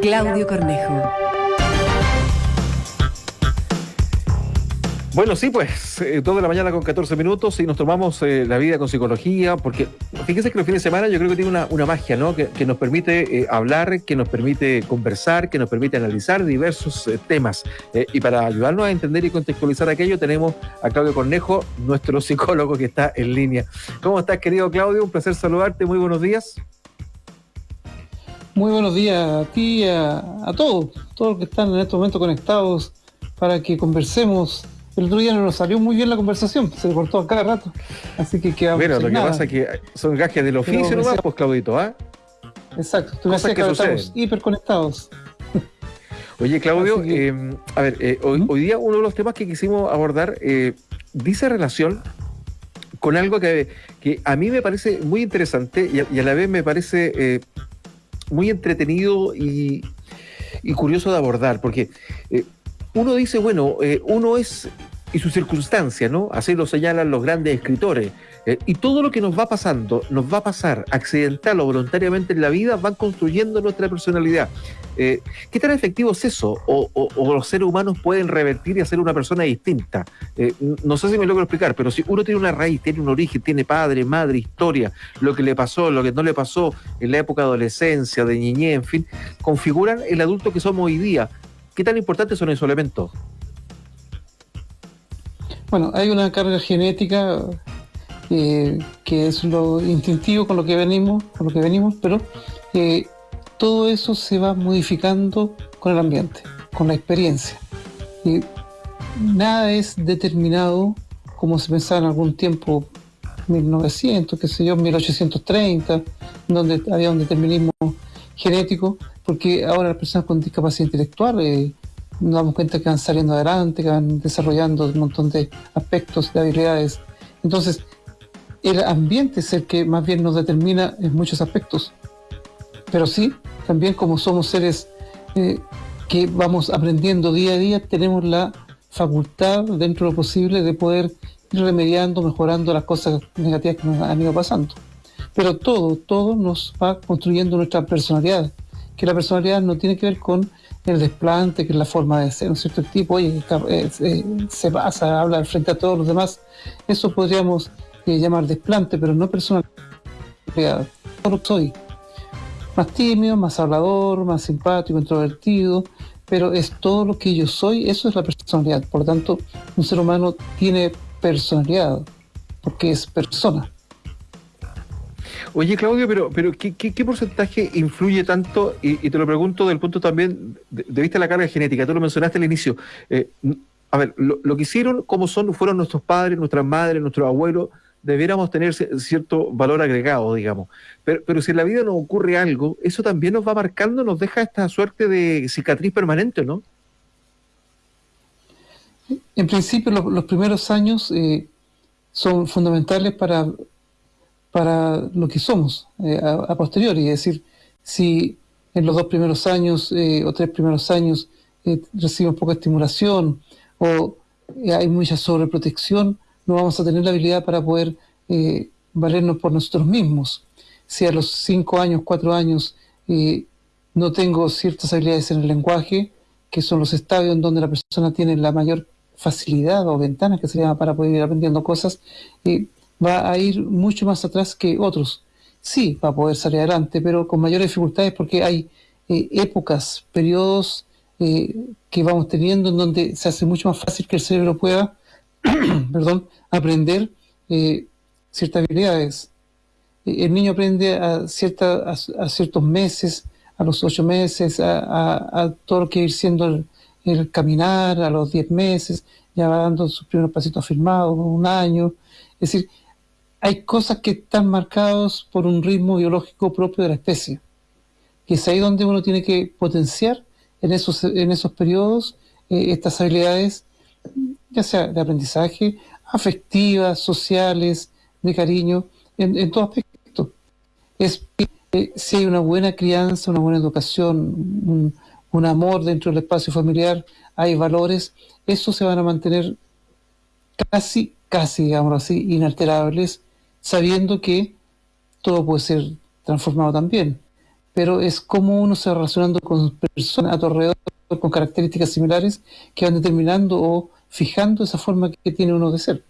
Claudio Cornejo. Bueno, sí, pues, eh, toda la mañana con 14 minutos y nos tomamos eh, la vida con psicología, porque fíjense que los fines de semana yo creo que tiene una, magia, ¿no? Que, nos permite eh, hablar, que nos permite conversar, que nos permite analizar diversos temas. y para ayudarnos a entender y contextualizar aquello, tenemos a Claudio Cornejo, nuestro psicólogo que está en línea. ¿Cómo estás, querido Claudio? Un placer saludarte. Muy buenos días. Muy buenos días a ti, a, a todos, todos los que están en este momento conectados para que conversemos el otro día no nos salió muy bien la conversación, se cortó a cada rato. Así que quedamos. Bueno, lo que pasa es que son gajes del oficio nomás, pues Claudito, ¿ah? Exacto, tú me decías que, estamos hiperconectados. Oye, Claudio, em, a ver, eh, hoy, día uno de los temas que quisimos abordar eh, dice relación con algo que, que, a mí me parece muy interesante y a, la vez me parece eh, muy entretenido y, y, curioso de abordar, porque uno dice, bueno, eh, uno es y su circunstancia, ¿no? Así lo señalan los grandes escritores. Eh, y todo lo que nos va pasando, nos va a pasar accidental o voluntariamente en la vida, van construyendo nuestra personalidad. Eh, ¿Qué tan efectivo es eso? O, los seres humanos pueden revertir y hacer una persona distinta? no sé si me logro explicar, pero si uno tiene una raíz, tiene un origen, tiene padre, madre, historia, lo que le pasó, lo que no le pasó en la época de adolescencia, de niñez, en fin, configuran el adulto que somos hoy día. ¿Qué tan importantes son esos elementos? Bueno, hay una carga genética que es lo instintivo con lo que venimos, con lo que venimos, pero eh, todo eso se va modificando con el ambiente, con la experiencia. Y nada es determinado como se pensaba en algún tiempo, 1900, qué sé yo, 1830, donde había un determinismo genético, porque ahora las personas con discapacidad intelectual eh, nos damos cuenta que van saliendo adelante, que van desarrollando un montón de aspectos, de habilidades. Entonces, el ambiente es el que más bien nos determina en muchos aspectos. Pero sí, también como somos seres eh, que vamos aprendiendo día a día, tenemos la facultad, dentro de lo posible, de poder ir remediando, mejorando las cosas negativas que nos han ido pasando. Pero todo, todo nos va construyendo nuestra personalidad que la personalidad no tiene que ver con el desplante, que es la forma de ser, un cierto tipo, oye, eh, eh, se pasa, habla frente a todos los demás. Eso podríamos eh, llamar desplante, pero no personalidad. Yo soy más tímido, más hablador, más simpático, introvertido, pero es todo lo que yo soy, eso es la personalidad. Por lo tanto, un ser humano tiene personalidad, porque es persona. Oye, Claudio, pero, pero ¿qué, qué, porcentaje influye tanto? Y, te lo pregunto del punto también de, vista de la carga genética. Tú lo mencionaste al inicio. Eh, a ver, lo, que hicieron, como son, fueron nuestros padres, nuestras madres, nuestros abuelos, debiéramos tener cierto valor agregado, digamos. Pero, pero si en la vida nos ocurre algo, eso también nos va marcando, nos deja esta suerte de cicatriz permanente, ¿no? En principio, los, primeros años eh, son fundamentales para para lo que somos eh, a, posteriori. Es decir, si en los dos primeros años eh, o tres primeros años recibimos poca estimulación o hay mucha sobreprotección, no vamos a tener la habilidad para poder valernos por nosotros mismos. Si a los cinco años, cuatro años no tengo ciertas habilidades en el lenguaje, que son los estadios en donde la persona tiene la mayor facilidad o ventanas que se llama para poder ir aprendiendo cosas, va a ir mucho más atrás que otros. Sí, va a poder salir adelante, pero con mayores dificultades porque hay eh, épocas, periodos eh, que vamos teniendo en donde se hace mucho más fácil que el cerebro pueda perdón, aprender eh, ciertas habilidades. El niño aprende a, cierta, a, ciertos meses, a los ocho meses, a, todo lo que ir siendo el, caminar, a los diez meses, ya va dando sus primeros pasitos firmados, un año. Es decir, hay cosas que están marcadas por un ritmo biológico propio de la especie. Y es ahí donde uno tiene que potenciar en esos, en esos periodos eh, estas habilidades, ya sea de aprendizaje, afectivas, sociales, de cariño, en, en todo aspecto. Es, eh, si hay una buena crianza, una buena educación, un, amor dentro del espacio familiar, hay valores, esos se van a mantener casi, casi, digamos así, inalterables sabiendo que todo puede ser transformado también. pero es como uno se va relacionando con personas a tu alrededor con características similares que van determinando o fijando esa forma que tiene uno de ser.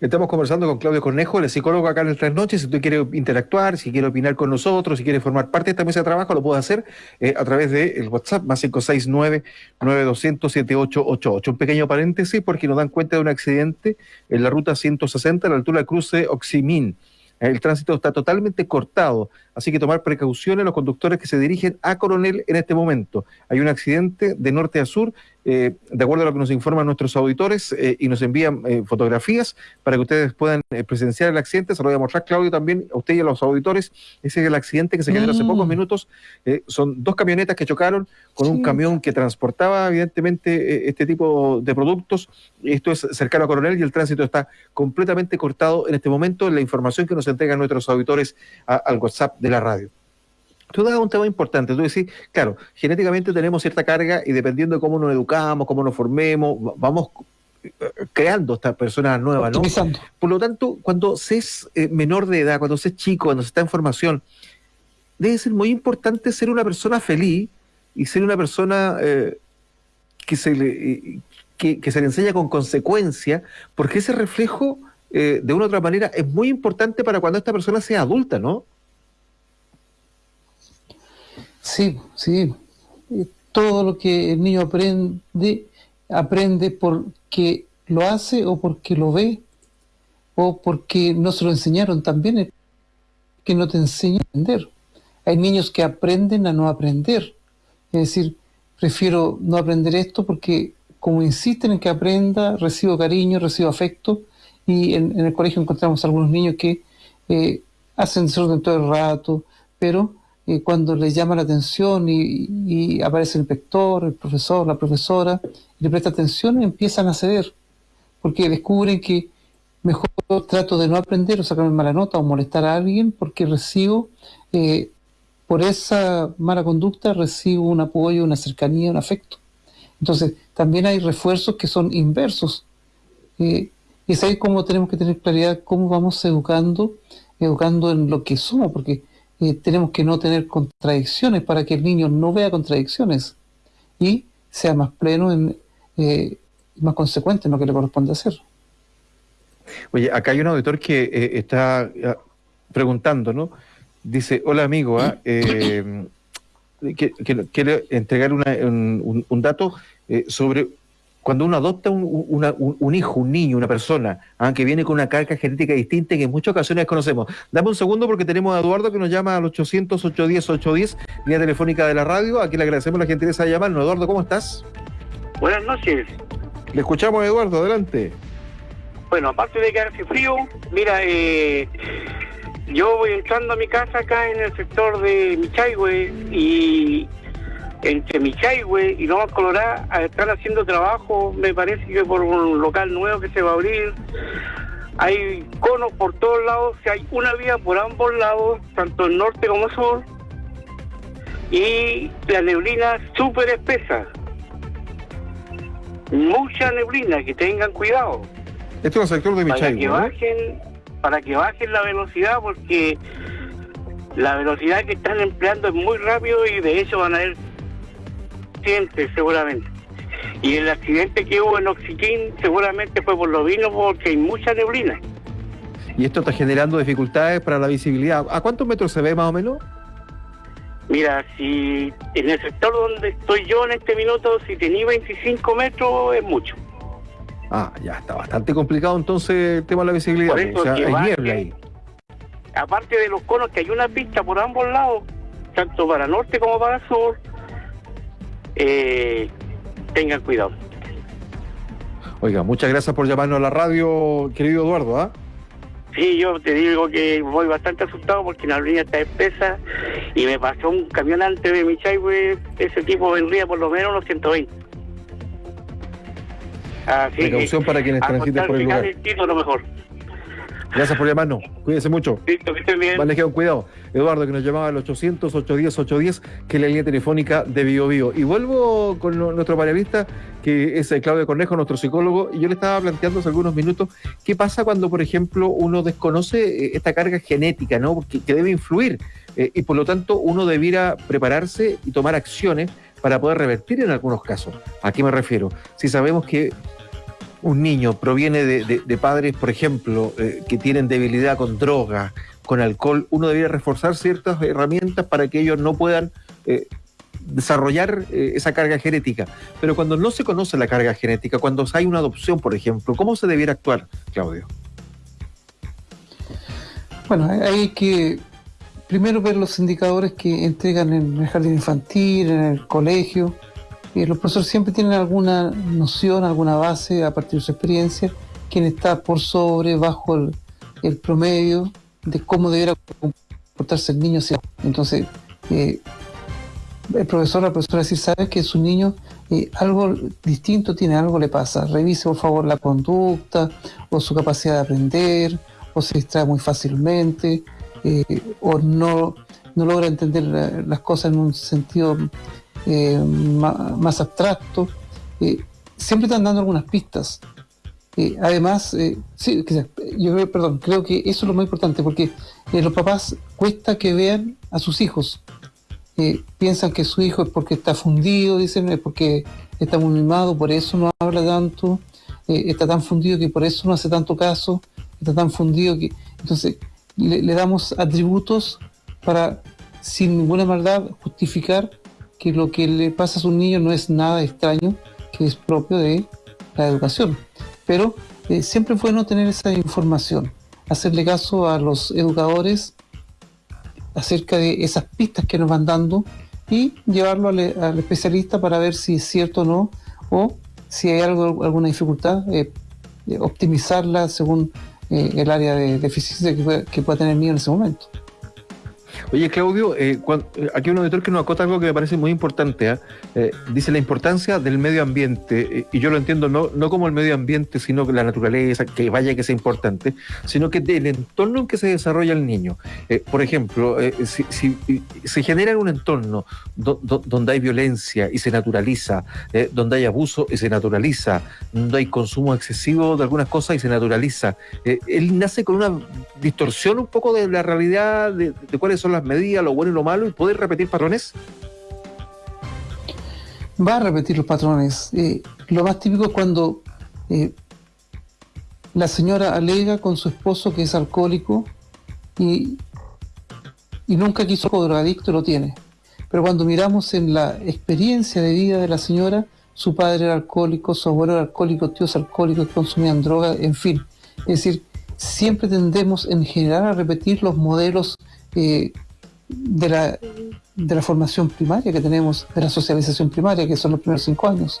Estamos conversando con Claudio Cornejo, el psicólogo acá en el Tres Noches. Si tú quieres interactuar, si quieres opinar con nosotros, si quieres formar parte de esta mesa de trabajo, lo puedes hacer eh, a través del WhatsApp más 569-9200-7888. Un pequeño paréntesis porque nos dan cuenta de un accidente en la ruta 160 a la altura del cruce Oximín. El tránsito está totalmente cortado, así que tomar precauciones los conductores que se dirigen a Coronel en este momento. Hay un accidente de norte a sur eh, de acuerdo a lo que nos informan nuestros auditores eh, y nos envían eh, fotografías para que ustedes puedan presenciar el accidente. Se lo voy a mostrar, Claudio, también a usted y a los auditores. Ese es el accidente que se generó hace pocos mm. minutos. son dos camionetas que chocaron con un camión que transportaba, evidentemente, este tipo de productos. Esto es cercano a Coronel y el tránsito está completamente cortado en este momento. La información que nos entregan nuestros auditores al WhatsApp de la radio. Tú das un tema importante, tú decís, claro, genéticamente tenemos cierta carga y dependiendo de cómo nos educamos, cómo nos formemos, vamos eh, creando estas personas nuevas, ¿no? Por lo tanto, cuando se es eh, menor de edad, cuando se es chico, cuando se está en formación, debe ser muy importante ser una persona feliz y ser una persona eh, que, se le, que, se le enseña con consecuencia, porque ese reflejo, de una u otra manera, es muy importante para cuando esta persona sea adulta, ¿no? Sí, sí. Todo lo que el niño aprende, aprende porque lo hace o porque lo ve o porque no se lo enseñaron también, que no te enseña a aprender. Hay niños que aprenden a no aprender. Es decir, prefiero no aprender esto porque como insisten en que aprenda, recibo cariño, recibo afecto y en, el colegio encontramos algunos niños que eh, hacen desorden todo el rato, pero cuando les llama la atención y, aparece el inspector, el profesor, la profesora, y le presta atención, empiezan a ceder, porque descubren que mejor trato de no aprender o sacarme mala nota o molestar a alguien porque recibo, eh, por esa mala conducta, recibo un apoyo, una cercanía, un afecto. Entonces, también hay refuerzos que son inversos. Eh, y es ahí como tenemos que tener claridad cómo vamos educando, educando en lo que somos, porque eh, tenemos que no tener contradicciones para que el niño no vea contradicciones y sea más pleno en, eh, más consecuente en lo que le corresponde hacer. Oye, acá hay un auditor que eh, está ah, preguntando, ¿no? Dice, hola amigo, ¿ah? eh, que, quiere entregar un, un, dato sobre cuando uno adopta un, hijo, un niño, una persona, aunque viene con una carga genética distinta que en muchas ocasiones desconocemos. Dame un segundo porque tenemos a Eduardo que nos llama al 800 810 810 línea telefónica de la radio. Aquí le agradecemos la gentileza de llamarnos. Eduardo, ¿cómo estás? Buenas noches. Le escuchamos, Eduardo, adelante. Bueno, aparte de que hace frío, mira, eh, yo voy entrando a mi casa acá en el sector de Michaihue y entre Michaihue y Nueva Colorado están haciendo trabajo, me parece que por un local nuevo que se va a abrir. Hay conos por todos lados, hay una vía por ambos lados, tanto el norte como el sur, y la neblina súper espesa. Mucha neblina, que tengan cuidado. Esto es el sector de Michaihue. Para que bajen, para que bajen la velocidad, porque la velocidad que están empleando es muy rápido y de hecho van a haber seguramente. Y el accidente que hubo en Oxiquín seguramente fue por lo vino porque hay mucha neblina. ¿Y esto está generando dificultades para la visibilidad? ¿A cuántos metros se ve más o menos? Mira, si en el sector donde estoy yo en este minuto, si tenía 25 metros es mucho. Ah, ya está bastante complicado entonces el tema de la visibilidad. o sea, hay niebla ahí. Aparte de los conos, que hay una pista por ambos lados, tanto para norte como para sur, eh, tengan cuidado. Oiga, muchas gracias por llamarnos a la radio, querido Eduardo. ¿ah? Sí, yo te digo que voy bastante asustado porque la línea está espesa y me pasó un camión antes de mi chai, ese tipo vendría por lo menos unos 120. Así Precaución para quienes transiten por el lugar. lo mejor. Gracias por llamarnos. Cuídense mucho. Listo, que estén bien. Vale, cuidado. Eduardo, que nos llamaba al 800-810-810, que es la línea telefónica de Bio, Bio. Y vuelvo con nuestro panelista, que es eh, Claudio Cornejo, nuestro psicólogo, y yo le estaba planteando hace algunos minutos qué pasa cuando, por ejemplo, uno desconoce eh, esta carga genética, ¿no? Que, que debe influir eh, y por lo tanto uno debiera prepararse y tomar acciones para poder revertir en algunos casos. ¿A qué me refiero? Si sabemos que un niño proviene de, padres, por ejemplo, eh, que tienen debilidad con drogas, con alcohol, uno debería reforzar ciertas herramientas para que ellos no puedan eh, desarrollar eh, esa carga genética. Pero cuando no se conoce la carga genética, cuando hay una adopción, por ejemplo, ¿cómo se debiera actuar, Claudio? Bueno, hay que primero ver los indicadores que entregan en el jardín infantil, en el colegio. Y los profesores siempre tienen alguna noción, alguna base a partir de su experiencia, quién está por sobre, bajo el, promedio de cómo debería comportarse el niño. Entonces, eh, el profesor, la profesora decir, sabe que su niño eh, algo distinto tiene, algo le pasa. Revise por favor la conducta o su capacidad de aprender o se distrae muy fácilmente eh, o no, no logra entender las cosas en un sentido eh, más, abstracto. siempre están dando algunas pistas. además, sí, yo creo, perdón, creo que eso es lo más importante porque los papás cuesta que vean a sus hijos piensan que su hijo es porque está fundido, dicen, es porque está muy mimado, por eso no habla tanto, eh, está tan fundido que por eso no hace tanto caso, está tan fundido que... Entonces, le, damos atributos para, sin ninguna maldad, justificar que lo que le pasa a su niño no es nada extraño, que es propio de la educación. Pero eh, siempre fue no tener esa información, hacerle caso a los educadores acerca de esas pistas que nos van dando y llevarlo al, especialista para ver si es cierto o no, o si hay algo, alguna dificultad, eh, optimizarla según eh, el área de deficiencia que que pueda tener el niño en ese momento. Oye, Claudio, eh, eh, aquí un auditor que nos acota algo que me parece muy importante. ¿ah? Eh, dice la importancia del medio ambiente, y yo lo entiendo no, no como el medio ambiente, sino que la naturaleza, que vaya que sea importante, sino que del entorno en que se desarrolla el niño. por ejemplo, si, si, se genera un entorno donde hay violencia y se naturaliza, donde hay abuso y se naturaliza, donde hay consumo excesivo de algunas cosas y se naturaliza, él nace con una distorsión un poco de la realidad de, de cuáles son las medidas, lo bueno y lo malo, y poder repetir patrones? Va a repetir los patrones. Eh, lo más típico es cuando eh, la señora alega con su esposo que es alcohólico y, y nunca quiso drogadicto, lo tiene. Pero cuando miramos en la experiencia de vida de la señora, su padre era alcohólico, su abuelo era alcohólico, tíos alcohólicos, consumían droga, en fin. Es decir, siempre tendemos en general a repetir los modelos eh, de, la, de la formación primaria que tenemos, de la socialización primaria, que son los primeros cinco años.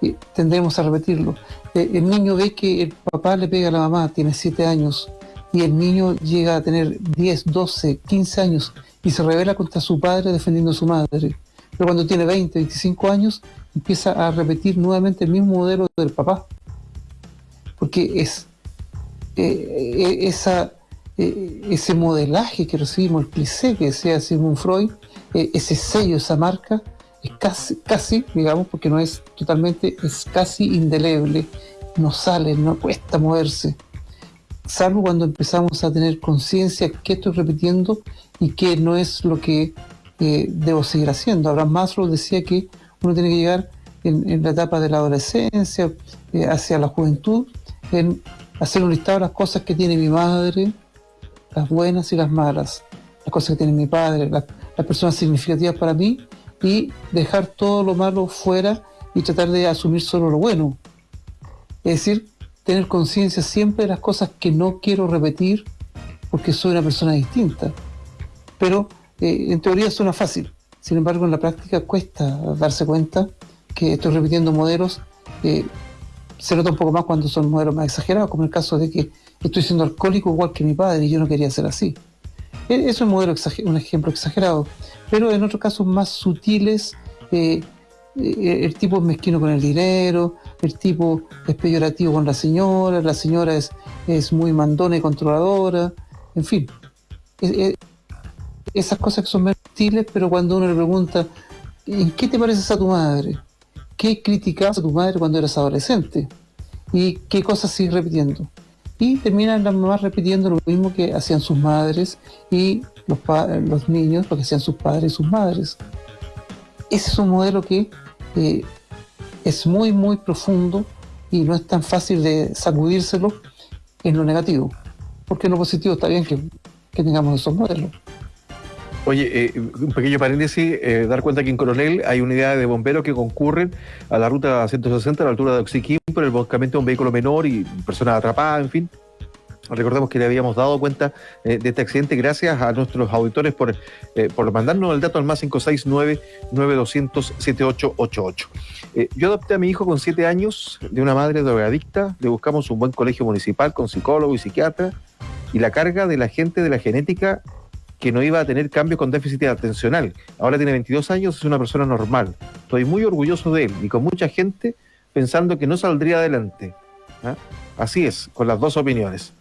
Y tendremos a repetirlo. Eh, el niño ve que el papá le pega a la mamá, tiene siete años, y el niño llega a tener 10, 12, 15 años y se revela contra su padre defendiendo a su madre. Pero cuando tiene 20, 25 años, empieza a repetir nuevamente el mismo modelo del papá. Porque es eh, esa eh, ese modelaje que recibimos, el cliché que decía Sigmund Freud, eh, ese sello, esa marca, es casi, casi, digamos, porque no es totalmente, es casi indeleble, no sale, no cuesta moverse, salvo cuando empezamos a tener conciencia que estoy repitiendo y que no es lo que eh, debo seguir haciendo. Abraham Maslow decía que uno tiene que llegar en, la etapa de la adolescencia, hacia la juventud, en hacer un listado de las cosas que tiene mi madre, las buenas y las malas, las cosas que tiene mi padre, las, personas significativas para mí y dejar todo lo malo fuera y tratar de asumir solo lo bueno. Es decir, tener conciencia siempre de las cosas que no quiero repetir porque soy una persona distinta. Pero eh, en teoría suena fácil, sin embargo en la práctica cuesta darse cuenta que estoy repitiendo modelos. Eh, se nota un poco más cuando son modelos más exagerados, como el caso de que estoy siendo alcohólico igual que mi padre y yo no quería ser así. E, eso es un, modelo un ejemplo exagerado, pero en otros casos más sutiles, eh, eh, el tipo es mezquino con el dinero, el tipo es peyorativo con la señora, la señora es, es muy mandona y controladora, en fin. E, e, esas cosas que son más sutiles, pero cuando uno le pregunta, ¿en qué te pareces a tu madre? ¿Qué criticabas a tu madre cuando eras adolescente? ¿Y qué cosas sigues repitiendo? Y terminan las mamás repitiendo lo mismo que hacían sus madres y los, los niños lo que hacían sus padres y sus madres. Ese es un modelo que eh, es muy, muy profundo y no es tan fácil de sacudírselo en lo negativo, porque en lo positivo está bien que, que tengamos esos modelos. Oye, eh, un pequeño paréntesis, eh, dar cuenta que en Coronel hay unidades de bomberos que concurren a la ruta 160 a la altura de Oxiquín por el volcamiento de un vehículo menor y personas atrapadas, en fin. Recordemos que le habíamos dado cuenta eh, de este accidente gracias a nuestros auditores por, por mandarnos el dato al más 569-9200-7888. yo adopté a mi hijo con 7 años de una madre drogadicta, le buscamos un buen colegio municipal con psicólogo y psiquiatra y la carga de la gente de la genética que no iba a tener cambios con déficit atencional. Ahora tiene 22 años, es una persona normal. Estoy muy orgulloso de él y con mucha gente pensando que no saldría adelante. ¿ah? Así es, con las dos opiniones.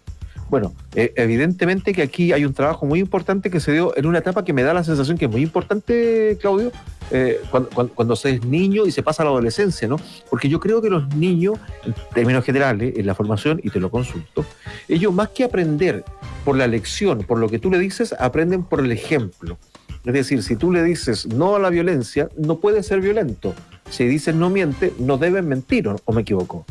Bueno, eh, evidentemente que aquí hay un trabajo muy importante que se dio en una etapa que me da la sensación que es muy importante, Claudio, eh, cuando, se es niño y se pasa a la adolescencia, ¿no? Porque yo creo que los niños, en términos generales, en la formación, y te lo consulto, ellos más que aprender por la lección, por lo que tú le dices, aprenden por el ejemplo. Es decir, si tú le dices no a la violencia, no puede ser violento. Si dices no miente, no deben mentir, ¿o me equivoco?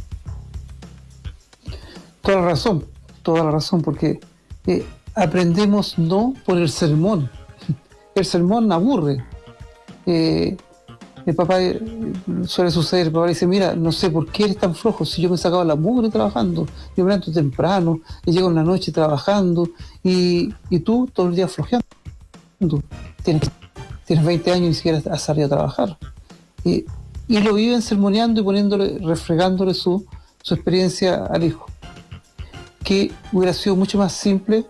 Toda la razón toda la razón, porque eh, aprendemos no por el sermón. El sermón aburre. El papá eh, suele suceder, el papá dice, mira, no sé por qué eres tan flojo, si yo me he sacado la mugre trabajando, yo me levanto temprano, y llego en la noche trabajando, y, tú todo el día flojeando. Tienes, tienes 20 años y ni siquiera has salido a trabajar. y lo viven sermoneando y poniéndole, refregándole su, su experiencia al hijo que hubiera sido mucho más simple.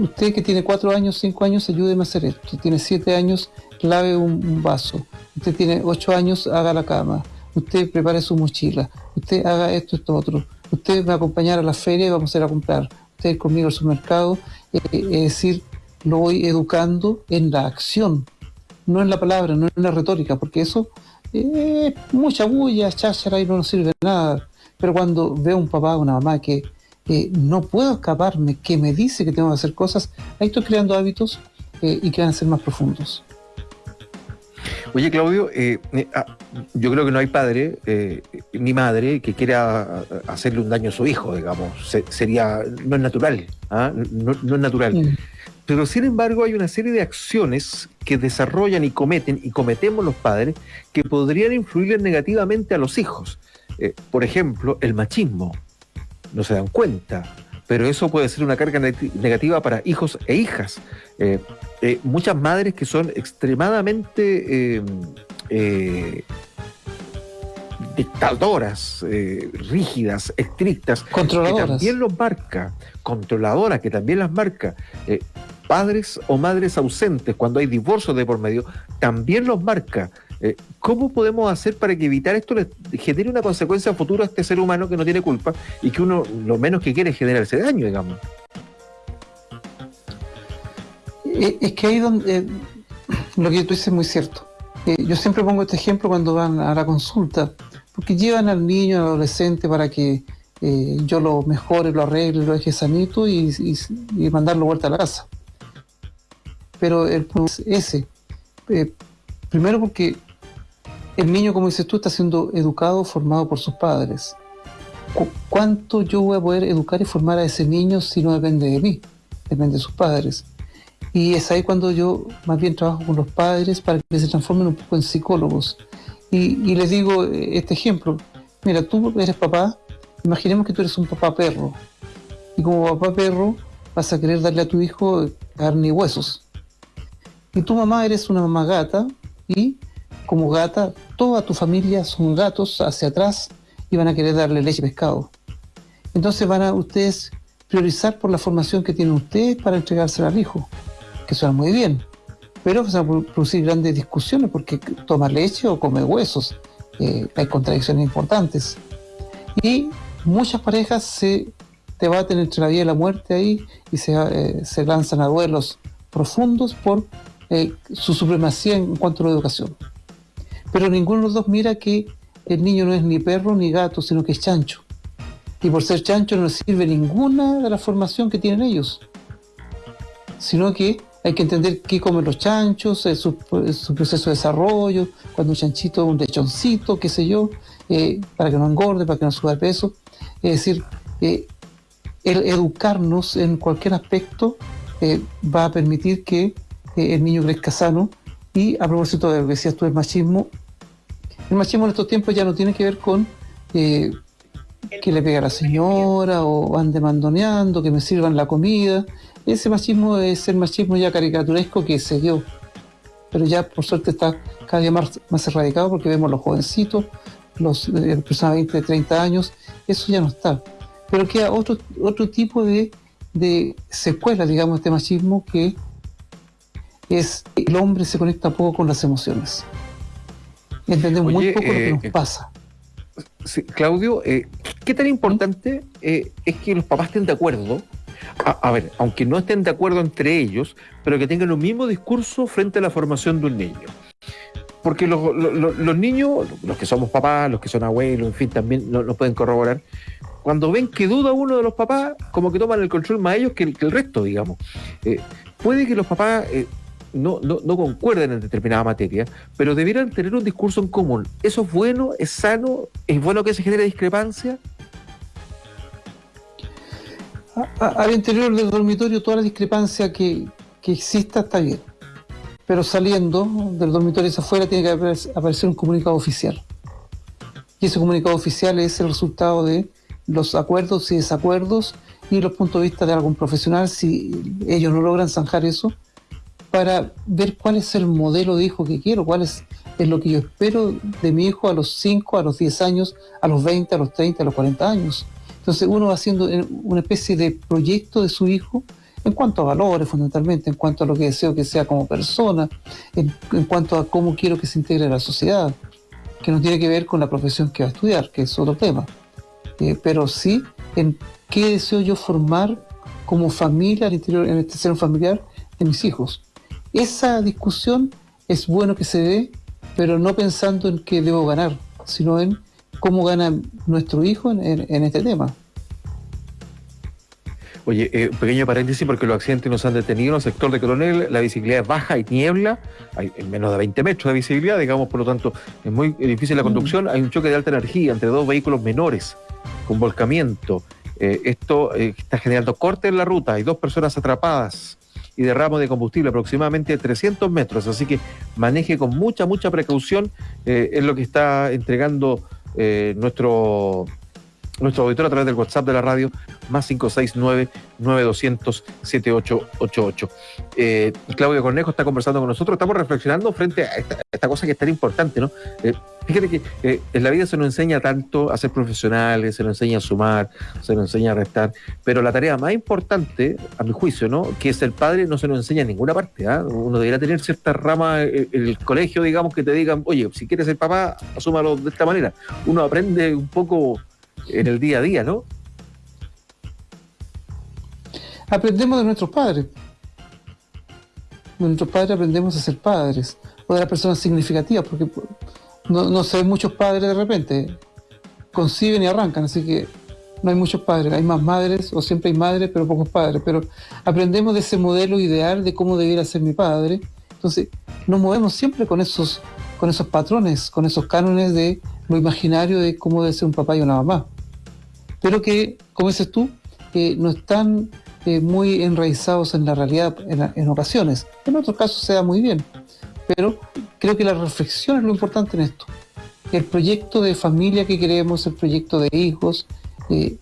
Usted que tiene cuatro años, cinco años, ayúdeme a hacer esto. Tiene siete años, lave un, vaso. Usted tiene ocho años, haga la cama. Usted prepare su mochila. Usted haga esto, esto, otro. Usted va a acompañar a la feria y vamos a ir a comprar. Usted conmigo al supermercado. Eh, es decir, lo voy educando en la acción, no en la palabra, no en la retórica, porque eso es mucha bulla, cháchara y no nos sirve de nada. Pero cuando veo un papá o una mamá que no puedo escaparme, que me dice que tengo que hacer cosas, ahí estoy creando hábitos eh, y que van a ser más profundos. Oye, Claudio, eh, eh, ah, yo creo que no hay padre ni madre que quiera hacerle un daño a su hijo, digamos. sería, no es natural, ¿ah? no, es natural. Mm. Pero sin embargo hay una serie de acciones que desarrollan y cometen, y cometemos los padres, que podrían influir negativamente a los hijos. Por ejemplo, el machismo. No se dan cuenta, pero eso puede ser una carga negativa para hijos e hijas. Eh, eh, muchas madres que son extremadamente dictadoras, rígidas, estrictas, controladoras. que también los marca, controladoras, que también las marca. padres o madres ausentes, cuando hay divorcio de por medio, también los marca. Eh, ¿Cómo podemos hacer para que evitar esto le genere una consecuencia futura a este ser humano que no tiene culpa y que uno lo menos que quiere es generarse daño, digamos? Eh, es que ahí donde eh, lo que tú dices es muy cierto. yo siempre pongo este ejemplo cuando van a la consulta, porque llevan al niño, al adolescente para que yo lo mejore, lo arregle, lo deje sanito y, y mandarlo vuelta a la casa. Pero el punto es ese. primero porque el niño, como dices tú, está siendo educado, formado por sus padres. ¿Cuánto yo voy a poder educar y formar a ese niño si no depende de mí? Depende de sus padres. Y es ahí cuando yo más bien trabajo con los padres para que se transformen un poco en psicólogos. Y, les digo eh, este ejemplo. Mira, tú eres papá, imaginemos que tú eres un papá perro. Y como papá perro vas a querer darle a tu hijo carne y huesos. Y tu mamá eres una mamá gata y como gata, toda tu familia son gatos hacia atrás y van a querer darle leche y pescado. Entonces van a ustedes priorizar por la formación que tienen ustedes para entregársela al hijo, que suena muy bien, pero van a producir grandes discusiones porque toma leche o come huesos, eh, hay contradicciones importantes. Y muchas parejas se debaten entre la vida y la muerte ahí y se, eh, se lanzan a duelos profundos por eh, su supremacía en cuanto a la educación. Pero ninguno de los dos mira que el niño no es ni perro ni gato, sino que es chancho. y por ser chancho no sirve ninguna de la formación que tienen ellos, sino que hay que entender qué comen los chanchos, su, proceso de desarrollo, cuando un chanchito un lechoncito, qué sé yo, eh, para que no engorde, para que no suba de peso. Es decir, eh, el educarnos en cualquier aspecto eh, va a permitir que el niño crezca sano. Y a propósito de lo que decías tú del machismo, el machismo en estos tiempos ya no tiene que ver con que le pega a la señora o ande mandoneando, que me sirvan la comida. Ese machismo es el machismo ya caricaturesco que se dio. Pero ya por suerte está cada día más, más erradicado porque vemos los jovencitos, los eh, personas de 20, 30 años, eso ya no está. Pero queda otro, otro tipo de, de secuela, digamos, de este machismo que es el hombre se conecta poco con las emociones. Entendemos muy poco lo que nos eh, pasa. Claudio, eh, ¿qué tan importante eh, es que los papás estén de acuerdo? A, ver, aunque no estén de acuerdo entre ellos, pero que tengan un mismo discurso frente a la formación de un niño. Porque los, niños, los que somos papás, los que son abuelos, en fin, también nos pueden corroborar, cuando ven que duda uno de los papás, como que toman el control más ellos que el, que el resto, digamos. Eh, puede que los papás no, no, no concuerden en determinada materia, pero debieran tener un discurso en común. ¿Eso es bueno? ¿Es sano? ¿Es bueno que se genere discrepancia? al interior del dormitorio toda la discrepancia que, exista está bien, pero saliendo del dormitorio hacia afuera tiene que aparecer un comunicado oficial. Y ese comunicado oficial es el resultado de los acuerdos y desacuerdos y los puntos de vista de algún profesional. Si ellos no logran zanjar eso, para ver cuál es el modelo de hijo que quiero, cuál es, lo que yo espero de mi hijo a los 5, a los 10 años, a los 20, a los 30, a los 40 años. Entonces uno va haciendo una especie de proyecto de su hijo en cuanto a valores fundamentalmente, en cuanto a lo que deseo que sea como persona, en, cuanto a cómo quiero que se integre a la sociedad, que no tiene que ver con la profesión que va a estudiar, que es otro tema, eh, pero sí en qué deseo yo formar como familia al interior, en este ser familiar, de mis hijos. Esa discusión es bueno que se dé, pero no pensando en qué debo ganar, sino en cómo gana nuestro hijo en, este tema. Oye, eh, pequeño paréntesis porque los accidentes nos han detenido en el sector de Coronel, la visibilidad es baja y niebla, hay menos de 20 metros de visibilidad, digamos, por lo tanto es muy difícil la conducción, hay un choque de alta energía entre dos vehículos menores con volcamiento, eh, esto eh, está generando corte en la ruta, hay dos personas atrapadas, y derramo de combustible aproximadamente 300 metros. Así que maneje con mucha, mucha precaución. Eh, es lo que está entregando eh, nuestro nuestro auditor a través del WhatsApp de la radio, más 569-9200-7888. Eh, Claudio Cornejo está conversando con nosotros, estamos reflexionando frente a esta, cosa que es tan importante, ¿no? Eh, fíjate que eh, en la vida se nos enseña tanto a ser profesionales, se nos enseña a sumar, se nos enseña a restar, pero la tarea más importante, a mi juicio, ¿no? Que es el padre, no se nos enseña en ninguna parte, ¿ah? Uno debería tener cierta rama en el colegio, digamos, que te digan, oye, si quieres ser papá, asúmalo de esta manera. Uno aprende un poco en el día a día, ¿no? Aprendemos de nuestros padres. De nuestros padres aprendemos a ser padres o de las personas significativas, porque no, no se ven muchos padres de repente. Conciben y arrancan, así que no hay muchos padres, hay más madres, o siempre hay madres, pero pocos padres. Pero aprendemos de ese modelo ideal de cómo debiera ser mi padre. Entonces, nos movemos siempre con esos, con esos patrones, con esos cánones de lo imaginario de cómo debe ser un papá y una mamá. Pero que, como dices tú, eh, no están eh, muy enraizados en la realidad en, ocasiones. En otros casos se da muy bien. Pero creo que la reflexión es lo importante en esto. El proyecto de familia que queremos, el proyecto de hijos, eh,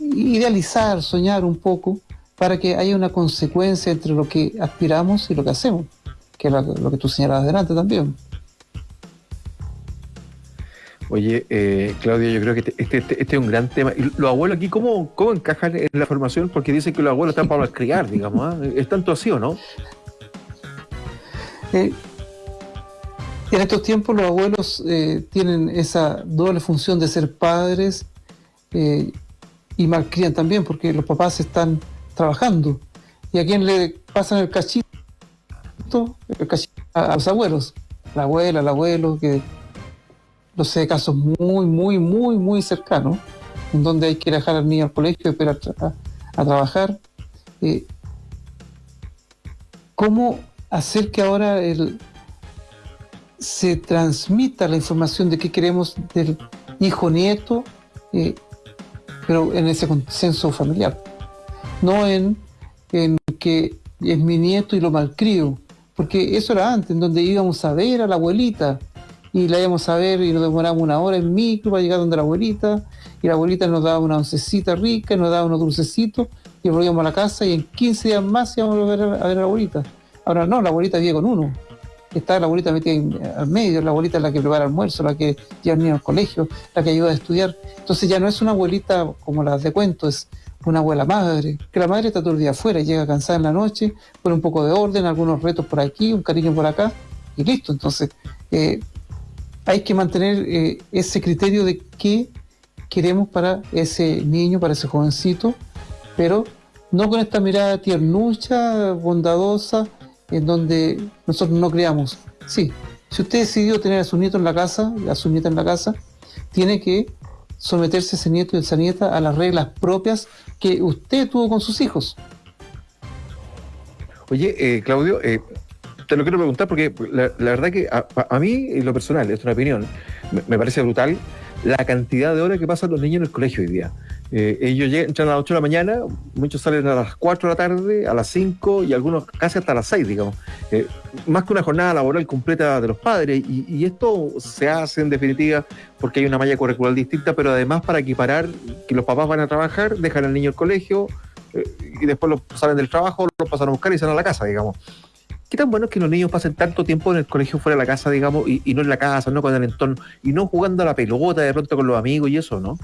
idealizar, soñar un poco para que haya una consecuencia entre lo que aspiramos y lo que hacemos, que es lo que tú señalabas delante también. Oye, eh, Claudia, yo creo que este, este, este, este, es un gran tema. ¿Y los abuelos aquí cómo, cómo encajan en la formación? Porque dicen que los abuelos están para criar, digamos. ¿ah? ¿Es tanto así o no? Eh, en estos tiempos los abuelos eh, tienen esa doble función de ser padres eh, y malcrían también, porque los papás están trabajando. ¿Y a quién le pasan el cachito? El cachito a los abuelos. La abuela, el abuelo, que no sé, casos muy, muy, muy, muy cercanos, en donde hay que dejar al niño al colegio, esperar a, a trabajar. Eh, ¿Cómo hacer que ahora se transmita la información de qué queremos del hijo nieto, eh, pero en ese consenso familiar? No en, en que es mi nieto y lo malcrio, porque eso era antes, en donde íbamos a ver a la abuelita, y la íbamos a ver y nos demoramos una hora en micro para llegar donde la abuelita, y la abuelita nos daba una oncecita rica, nos daba unos dulcecitos, y volvíamos a la casa y en 15 días más íbamos a ver a, ver a la abuelita. Ahora no, la abuelita vive con uno. Está la abuelita metida al medio, la abuelita es la que prepara almuerzo, la que lleva niños al colegio, la que ayuda a estudiar. Entonces ya no es una abuelita como las de cuento, es una abuela madre, que la madre está todo el día afuera, llega cansada en la noche, pone un poco de orden, algunos retos por aquí, un cariño por acá, y listo. Entonces, eh, hay que mantener eh, ese criterio de qué queremos para ese niño, para ese jovencito, pero no con esta mirada tiernucha, bondadosa, en donde nosotros no creamos. Sí, si usted decidió tener a su nieto en la casa, a su nieta en la casa, tiene que someterse ese nieto y esa nieta a las reglas propias que usted tuvo con sus hijos. Oye, eh, Claudio, eh, te lo quiero preguntar porque la, verdad que a, mí, en lo personal, es una opinión, me, parece brutal la cantidad de horas que pasan los niños en el colegio hoy día. Eh, ellos llegan, entran a las 8 de la mañana, muchos salen a las 4 de la tarde, a las 5 y algunos casi hasta las 6, digamos. Eh, más que una jornada laboral completa de los padres. Y, esto se hace en definitiva porque hay una malla curricular distinta, pero además para equiparar que los papás van a trabajar, dejan al niño al colegio eh, y después lo salen del trabajo, lo pasan a buscar y salen a la casa, digamos. ¿Qué tan bueno es que los niños pasen tanto tiempo en el colegio fuera de la casa, digamos, y, no en la casa, no con el entorno, y no jugando a la pelota de pronto con los amigos y eso, ¿no?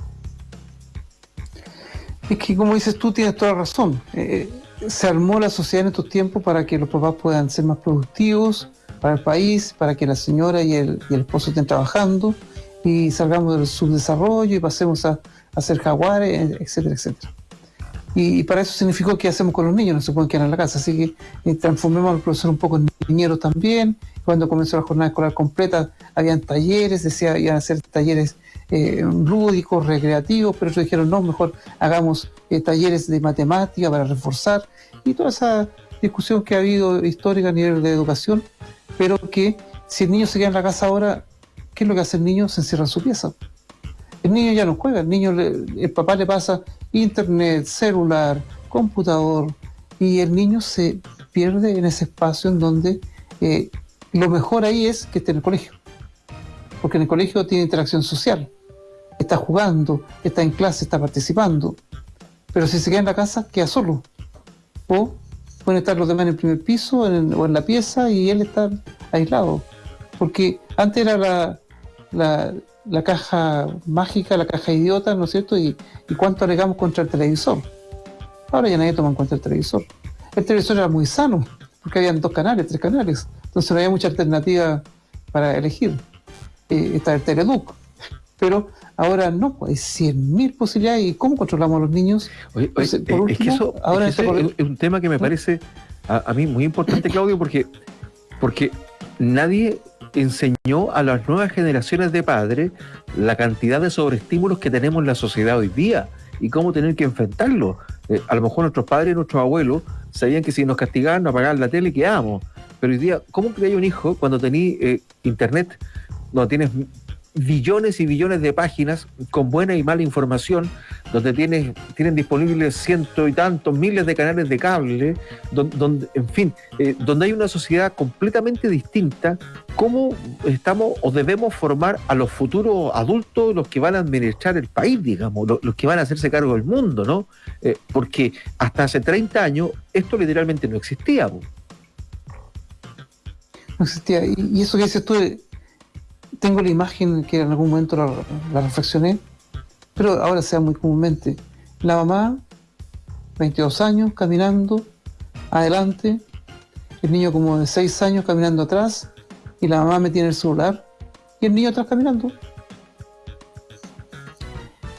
Es que como dices tú, tienes toda razón. Eh, se armó la sociedad en estos tiempos para que los papás puedan ser más productivos para el país, para que la señora y el, esposo estén trabajando y salgamos del subdesarrollo y pasemos a, a ser jaguares, etcétera, etcétera. Y, para eso significó qué hacemos con los niños, no se pueden quedar en la casa. Así que eh, transformemos al profesor un poco en niñero también. Cuando comenzó la jornada escolar completa, habían talleres, decía, iban a hacer talleres eh, lúdicos, recreativos, pero ellos dijeron, no, mejor hagamos eh, talleres de matemática para reforzar. Y toda esa discusión que ha habido histórica a nivel de educación, pero que si el niño se queda en la casa ahora, ¿qué es lo que hace el niño? Se encierra en su pieza. El niño ya no juega, el niño, el papá le pasa internet, celular, computador, y el niño se pierde en ese espacio en donde eh, lo mejor ahí es que esté en el colegio, porque en el colegio tiene interacción social, está jugando, está en clase, está participando, pero si se queda en la casa, queda solo, o pueden estar los demás en el primer piso o en la pieza y él está aislado, porque antes era la la caja mágica, la caja idiota, ¿no es cierto? Y, cuánto alegamos contra el televisor. Ahora ya nadie toma en cuenta el televisor. El televisor era muy sano, porque habían dos canales, tres canales. Entonces no había mucha alternativa para elegir. Eh, está el Teleduc. Pero ahora no, pues, hay 100.000 posibilidades. ¿Y cómo controlamos a los niños? Oye, es que eso, ahora es, un tema que me parece a, a, mí muy importante, Claudio, porque, porque nadie enseñó a las nuevas generaciones de padres la cantidad de sobreestímulos que tenemos en la sociedad hoy día y cómo tener que enfrentarlo. Eh, a lo mejor nuestros padres, nuestros abuelos, sabían que si nos castigaban, nos apagaban la tele, quedábamos. Pero hoy día, ¿cómo hay un hijo cuando tenés eh, internet, donde tienes billones y billones de páginas con buena y mala información, donde tienes, tienen disponibles ciento y tantos miles de canales de cable, donde, en fin, eh, donde hay una sociedad completamente distinta, ¿cómo estamos o debemos formar a los futuros adultos los que van a administrar el país, digamos, los, que van a hacerse cargo del mundo, ¿no? Eh, porque hasta hace 30 años esto literalmente no existía. No existía. Y, eso que dices tú tengo la imagen que en algún momento la, reflexioné, pero ahora sea muy comúnmente. La mamá, 22 años, caminando adelante, el niño como de 6 años caminando atrás, y la mamá metida en el celular, y el niño atrás caminando.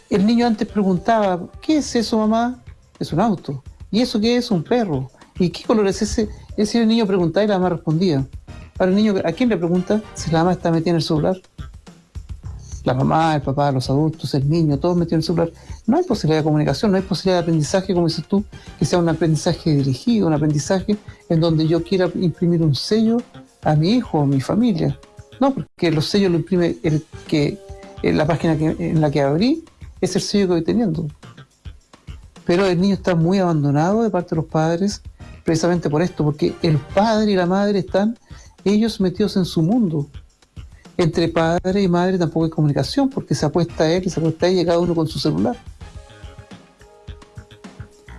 El niño antes preguntaba, ¿qué es eso mamá? Es un auto. ¿Y eso qué es? Un perro. ¿Y qué color es ese? Ese niño preguntaba y la mamá respondía. Ahora el niño, ¿a quién le pregunta si la mamá está metida en el celular? la mamá, el papá, los adultos, el niño, todos metidos en el celular. No hay posibilidad de comunicación, no hay posibilidad de aprendizaje, como dices tú, que sea un aprendizaje dirigido, un aprendizaje en donde yo quiera imprimir un sello a mi hijo o mi familia. No, porque los sellos lo imprime el que en la página en la que abrí, es el sello que voy teniendo. Pero el niño está muy abandonado de parte de los padres, precisamente por esto, porque el padre y la madre están ellos metidos en su mundo entre padre y madre tampoco hay comunicación, porque se apuesta él y se apuesta ella, cada uno con su celular.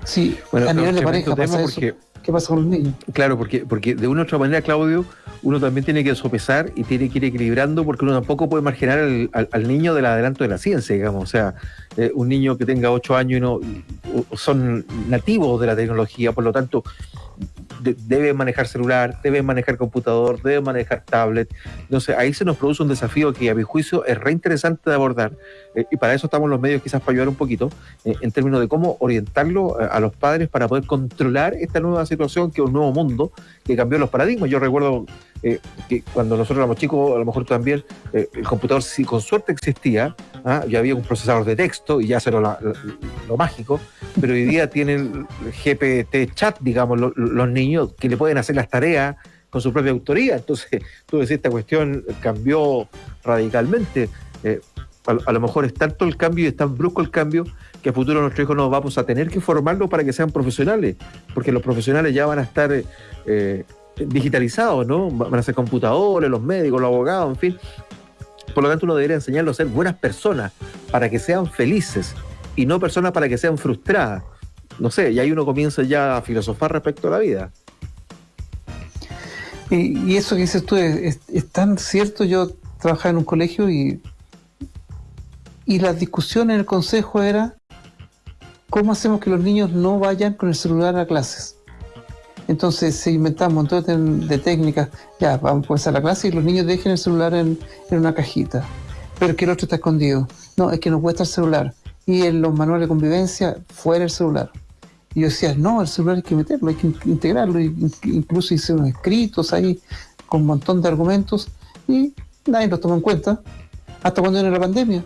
Sí, bueno, a nivel de pareja pasa porque, ¿Qué pasa con los niños? Claro, porque, porque de una u otra manera, Claudio, uno también tiene que sopesar y tiene que ir equilibrando porque uno tampoco puede marginar al, niño del adelanto de la ciencia, digamos. O sea, eh, un niño que tenga ocho años y no son nativos de la tecnología, por lo tanto, debe manejar celular, debe manejar computador, debe manejar tablet. Entonces ahí se nos produce un desafío que a mi juicio es re interesante de abordar eh, y para eso estamos los medios quizás para ayudar un poquito eh, en términos de cómo orientarlo a, los padres para poder controlar esta nueva situación que es un nuevo mundo que cambió los paradigmas. Yo recuerdo eh, que cuando nosotros éramos chicos, a lo mejor también el computador si con suerte existía, ¿ah? ya había un procesador de texto y ya eso era lo mágico, pero hoy día tienen GPT chat, digamos, los niños que le pueden hacer las tareas con su propia autoría. Entonces, tú decís, esta cuestión cambió radicalmente. Eh, a, lo mejor es tanto el cambio y es tan brusco el cambio que a futuro nuestros hijos nos vamos a tener que formarlos para que sean profesionales, porque los profesionales ya van a estar eh, digitalizados, ¿no? Van a ser computadores, los médicos, los abogados, en fin. Por lo tanto, uno debería enseñarlos a ser buenas personas para que sean felices y no personas para que sean frustradas. No sé, y ahí uno comienza ya a filosofar respecto a la vida. Y, eso que dices tú es, tan cierto. Yo trabajaba en un colegio y, y la discusión en el consejo era cómo hacemos que los niños no vayan con el celular a clases. Entonces se inventaban un montón de, técnicas. Ya, vamos a la clase y los niños dejen el celular en, una cajita. Pero que el otro está escondido. No, es que no puede estar el celular y en los manuales de convivencia fuera el celular. Y yo decía, no, el celular hay que meterlo, hay que integrarlo. incluso hice unos escritos ahí con un montón de argumentos y nadie los tomó en cuenta hasta cuando era la pandemia.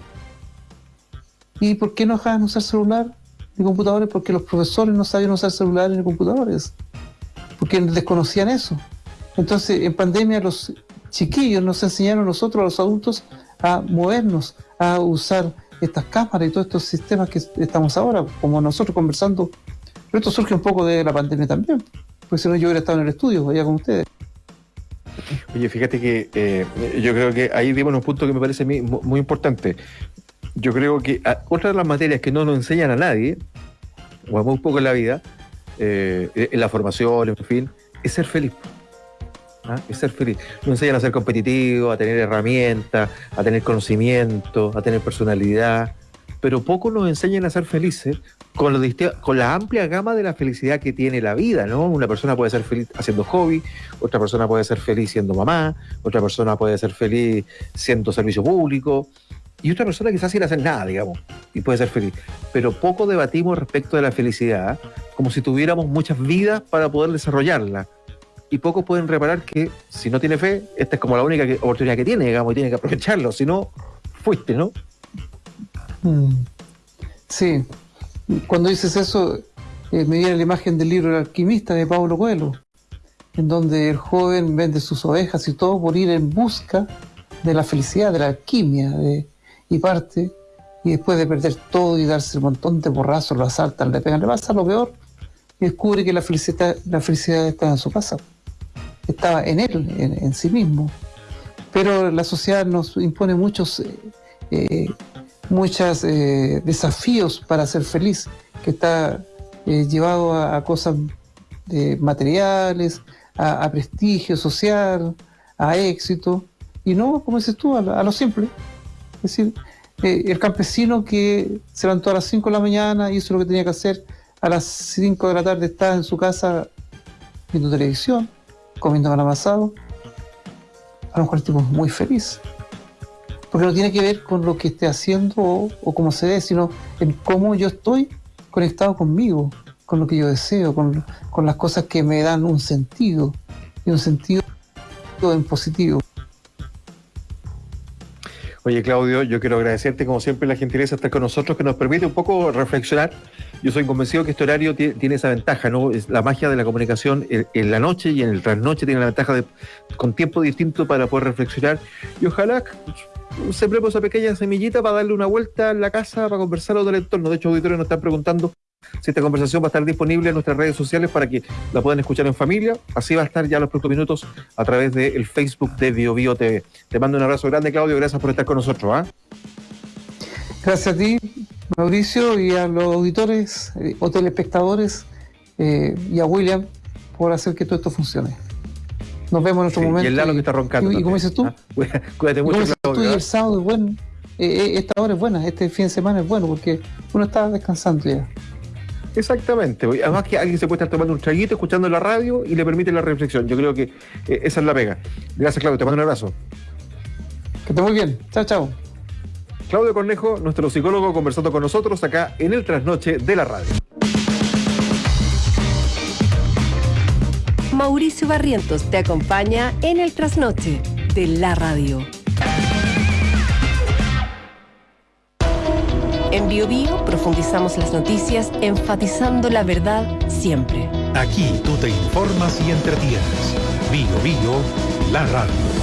¿Y por qué no dejaban usar celular y computadores? Porque los profesores no sabían usar celular y computadores, porque desconocían eso. Entonces, en pandemia los chiquillos nos enseñaron a nosotros, a los adultos, a movernos, a usar estas cámaras y todos estos sistemas que estamos ahora, como nosotros conversando. Pero esto surge un poco de la pandemia también, porque si no yo hubiera estado en el estudio, allá con ustedes. Oye, fíjate que eh, yo creo que ahí dimos un punto que me parece muy, muy importante. Yo creo que ah, otra de las materias que no nos enseñan a nadie, o a muy poco en la vida, eh, en la formación, en fin, es ser feliz. ¿ah? es ser feliz. Nos enseñan a ser competitivo, a tener herramientas, a tener conocimiento, a tener personalidad, pero poco nos enseñan a ser felices con, con la amplia gama de la felicidad que tiene la vida, ¿no? Una persona puede ser feliz haciendo hobby, otra persona puede ser feliz siendo mamá, otra persona puede ser feliz siendo servicio público, y otra persona quizás sin hacer nada, digamos, y puede ser feliz. Pero poco debatimos respecto de la felicidad, como si tuviéramos muchas vidas para poder desarrollarla y pocos pueden reparar que si no tiene fe, esta es como la única oportunidad que tiene, digamos, y tiene que aprovecharlo, si no, fuiste, ¿no? Mm. Sí, cuando dices eso, eh, me viene la imagen del libro El alquimista de Pablo Coelho, en donde el joven vende sus ovejas y todo por ir en busca de la felicidad, de la alquimia, y parte, y después de perder todo y darse un montón de borrazos, lo asaltan, le pegan, le pasa lo peor, y descubre que la felicidad, la felicidad está en su casa estaba en él, en, sí mismo. Pero la sociedad nos impone muchos, eh, eh muchos eh, desafíos para ser feliz, que está llevado a, cosas materiales, a, prestigio social, a éxito, y no, como dices tú, a, lo simple. Es decir, el campesino que se levantó a las 5 de la mañana, hizo lo que tenía que hacer, a las 5 de la tarde está en su casa viendo televisión, comiendo pan amasado, a lo mejor el tipo es muy feliz. Porque no tiene que ver con lo que esté haciendo o, cómo se ve, sino en cómo yo estoy conectado conmigo, con lo que yo deseo, con, con las cosas que me dan un sentido, y un sentido en positivo. Oye, Claudio, yo quiero agradecerte, como siempre, la gentileza de estar con nosotros, que nos permite un poco reflexionar. Yo soy convencido que este horario tiene esa ventaja, ¿no? Es la magia de la comunicación en, la noche y en el trasnoche tiene la ventaja de con tiempo distinto para poder reflexionar. Y ojalá sembremos esa pequeña semillita para darle una vuelta en la casa, para conversar todo el entorno. De hecho, auditores nos están preguntando si esta conversación va a estar disponible en nuestras redes sociales para que la puedan escuchar en familia. Así va a estar ya los próximos minutos a través del Facebook de BioBio TV. Te mando un abrazo grande, Claudio. Gracias por estar con nosotros. ¿ah? Gracias a ti, Mauricio, y a los auditores eh, o telespectadores eh, y a William por hacer que todo esto funcione. Nos vemos en otro momento. Y el Lalo que está roncando. Y, como dices tú, ah, cuídate mucho, Claudio. Tú y el sábado es bueno. Eh, esta hora es buena, este fin de semana es bueno porque uno está descansando ya. Exactamente. Además que alguien se puede estar tomando un traguito, escuchando la radio y le permite la reflexión. Yo creo que eh, esa es la pega. Gracias, Claudio. Te mando un abrazo. Que esté muy bien. Chao, chao. Claudio Cornejo, nuestro psicólogo, conversando con nosotros acá en el trasnoche de la radio. Mauricio Barrientos te acompaña en el trasnoche de la radio. En BioBio profundizamos las noticias enfatizando la verdad siempre. Aquí tú te informas y entretienes. Bio Bio, la radio.